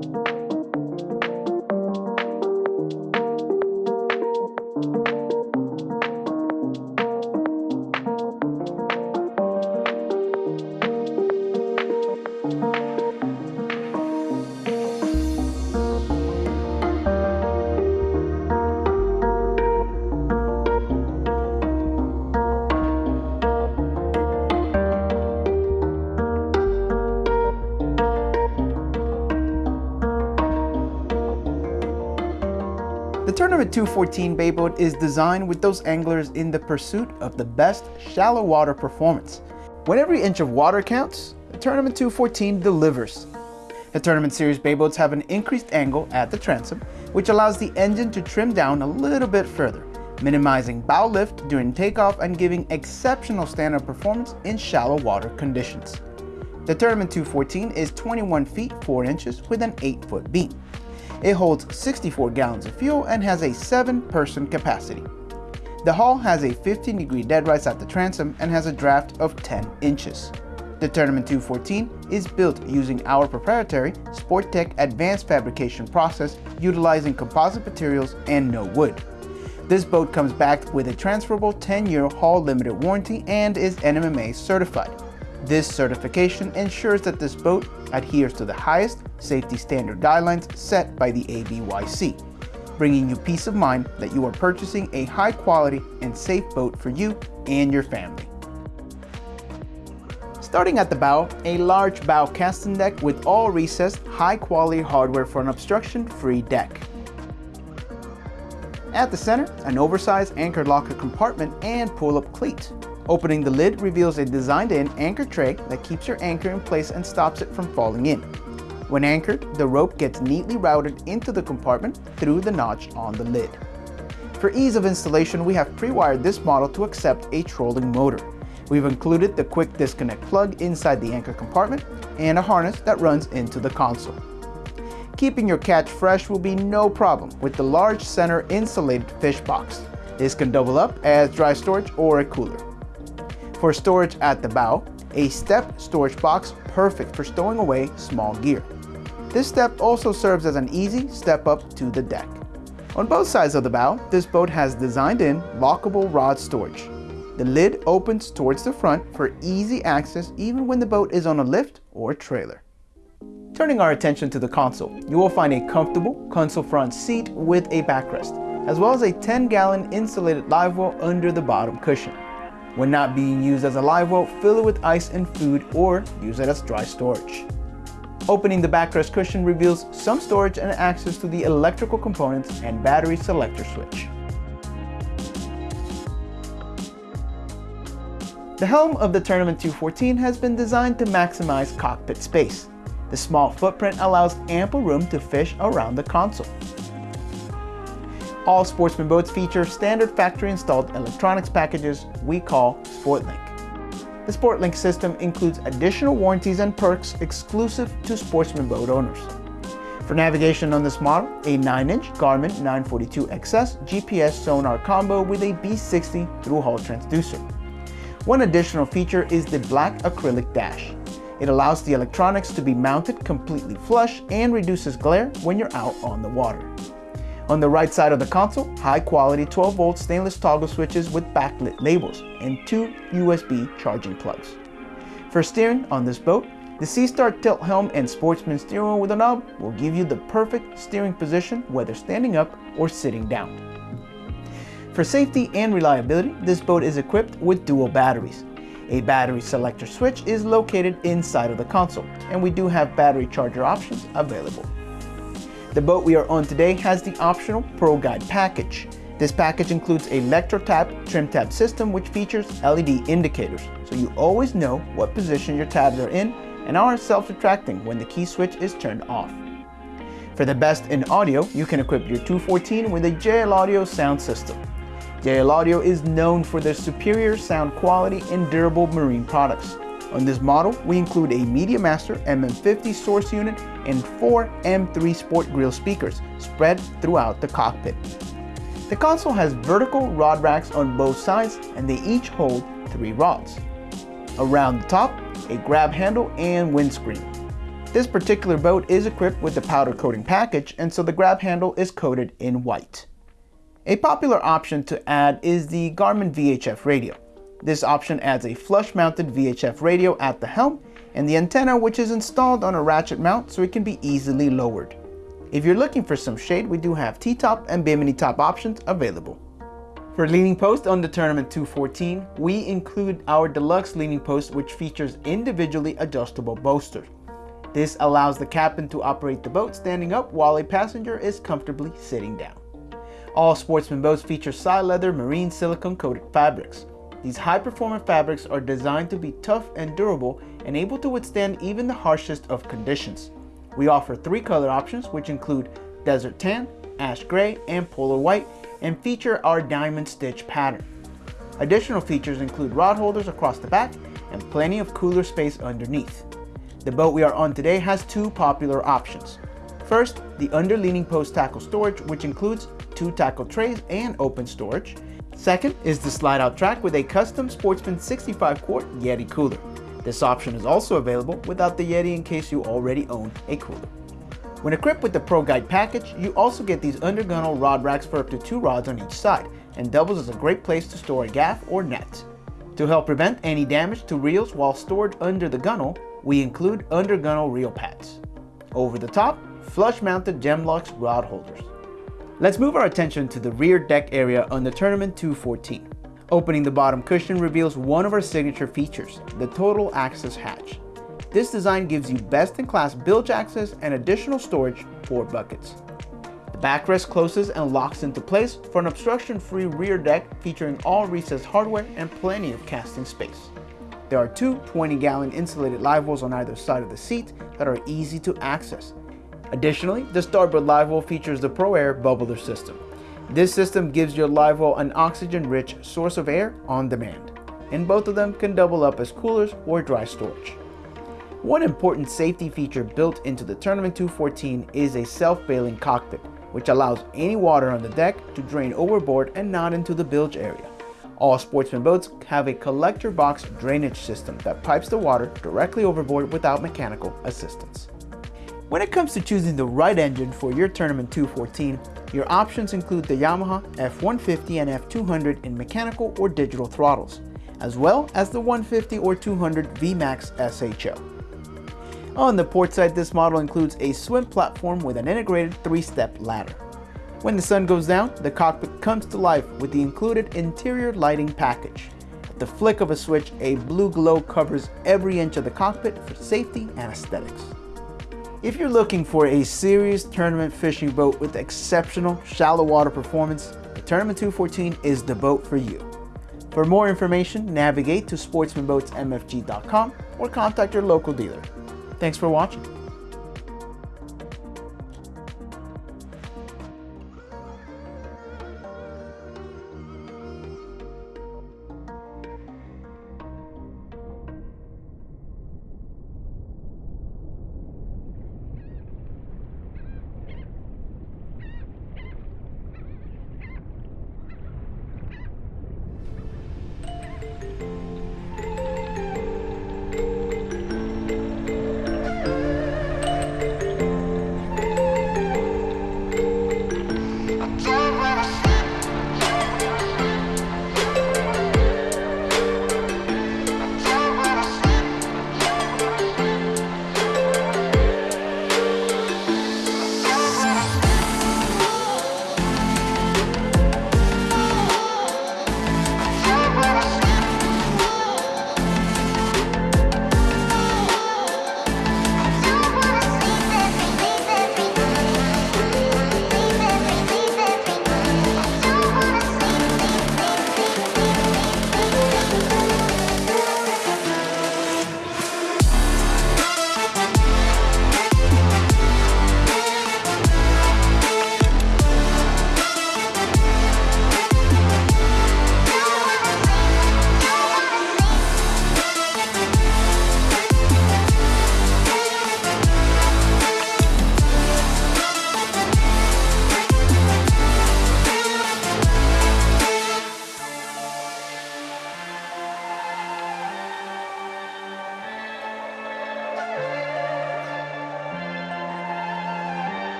The Tournament 214 Bay Boat is designed with those anglers in the pursuit of the best shallow water performance. When every inch of water counts, the Tournament 214 delivers. The Tournament Series Bay Boats have an increased angle at the transom, which allows the engine to trim down a little bit further, minimizing bow lift during takeoff and giving exceptional standard performance in shallow water conditions. The Tournament 214 is 21 feet 4 inches with an 8 foot beam. It holds 64 gallons of fuel and has a 7-person capacity. The hull has a 15 degree dead rise at the transom and has a draft of 10 inches. The Tournament 214 is built using our proprietary Sporttech advanced fabrication process utilizing composite materials and no wood. This boat comes backed with a transferable 10-year hull limited warranty and is NMMA certified. This certification ensures that this boat adheres to the highest safety standard guidelines set by the ABYC, bringing you peace of mind that you are purchasing a high quality and safe boat for you and your family. Starting at the bow, a large bow casting deck with all recessed, high quality hardware for an obstruction-free deck. At the center, an oversized anchor locker compartment and pull-up cleat. Opening the lid reveals a designed-in anchor tray that keeps your anchor in place and stops it from falling in. When anchored, the rope gets neatly routed into the compartment through the notch on the lid. For ease of installation, we have pre-wired this model to accept a trolling motor. We've included the quick disconnect plug inside the anchor compartment and a harness that runs into the console. Keeping your catch fresh will be no problem with the large center insulated fish box. This can double up as dry storage or a cooler. For storage at the bow, a step storage box perfect for stowing away small gear. This step also serves as an easy step up to the deck. On both sides of the bow, this boat has designed-in lockable rod storage. The lid opens towards the front for easy access even when the boat is on a lift or trailer. Turning our attention to the console, you will find a comfortable console front seat with a backrest, as well as a 10-gallon insulated live well under the bottom cushion. When not being used as a live well, fill it with ice and food or use it as dry storage. Opening the backrest cushion reveals some storage and access to the electrical components and battery selector switch. The helm of the Tournament 214 has been designed to maximize cockpit space. The small footprint allows ample room to fish around the console. All Sportsman boats feature standard factory installed electronics packages we call SportLink. The SportLink system includes additional warranties and perks exclusive to Sportsman boat owners. For navigation on this model, a 9-inch Garmin 942XS GPS sonar combo with a B60 through-hull transducer. One additional feature is the black acrylic dash. It allows the electronics to be mounted completely flush and reduces glare when you're out on the water. On the right side of the console, high quality 12 volt stainless toggle switches with backlit labels and two USB charging plugs. For steering on this boat, the SeaStar tilt helm and Sportsman steering wheel with a knob will give you the perfect steering position whether standing up or sitting down. For safety and reliability, this boat is equipped with dual batteries. A battery selector switch is located inside of the console, and we do have battery charger options available. The boat we are on today has the optional Pro Guide package. This package includes a ElectroTab trim tab system which features LED indicators, so you always know what position your tabs are in and are self-retracting when the key switch is turned off. For the best in audio, you can equip your 214 with a JL Audio sound system. JL Audio is known for their superior sound quality and durable marine products. On this model, we include a MediaMaster MM50 source unit and four M3 Sport Grill speakers spread throughout the cockpit. The console has vertical rod racks on both sides and they each hold three rods. Around the top, a grab handle and windscreen. This particular boat is equipped with the powder coating package and so the grab handle is coated in white. A popular option to add is the Garmin VHF radio. This option adds a flush-mounted VHF radio at the helm and the antenna which is installed on a ratchet mount so it can be easily lowered. If you're looking for some shade, we do have T-top and Bimini top options available. For leaning post on the Tournament 214, we include our deluxe leaning post which features individually adjustable bolsters. This allows the captain to operate the boat standing up while a passenger is comfortably sitting down. All Sportsman boats feature Sileather marine silicone coated fabrics. These high-performance fabrics are designed to be tough and durable and able to withstand even the harshest of conditions. We offer three color options which include desert tan, ash gray, and polar white and feature our diamond stitch pattern. Additional features include rod holders across the back and plenty of cooler space underneath. The boat we are on today has two popular options. First, the underleaning post tackle storage which includes two tackle trays and open storage. Second is the slide out track with a custom Sportsman 65 quart Yeti cooler. This option is also available without the Yeti in case you already own a cooler. When equipped with the Pro Guide package, you also get these undergunnel rod racks for up to two rods on each side and doubles as a great place to store a gaff or net. To help prevent any damage to reels while stored under the gunnel, we include undergunnel reel pads. Over the top, flush-mounted Gemlux rod holders. Let's move our attention to the rear deck area on the Tournament 214. Opening the bottom cushion reveals one of our signature features, the total access hatch. This design gives you best-in-class bilge access and additional storage for buckets. The backrest closes and locks into place for an obstruction-free rear deck featuring all recessed hardware and plenty of casting space. There are two 20-gallon insulated live wells on either side of the seat that are easy to access, Additionally, the starboard live well features the ProAir bubbler system. This system gives your live well an oxygen-rich source of air on demand, and both of them can double up as coolers or dry storage. One important safety feature built into the Tournament 214 is a self-bailing cockpit, which allows any water on the deck to drain overboard and not into the bilge area. All Sportsman boats have a collector box drainage system that pipes the water directly overboard without mechanical assistance. When it comes to choosing the right engine for your Tournament 214, your options include the Yamaha F150 and F200 in mechanical or digital throttles, as well as the 150 or 200 VMAX SHO. On the port side, this model includes a swim platform with an integrated three-step ladder. When the sun goes down, the cockpit comes to life with the included interior lighting package. At the flick of a switch, a blue glow covers every inch of the cockpit for safety and aesthetics. If you're looking for a serious tournament fishing boat with exceptional shallow water performance, the Tournament 214 is the boat for you. For more information, navigate to sportsmanboatsmfg.com or contact your local dealer. Thanks for watching.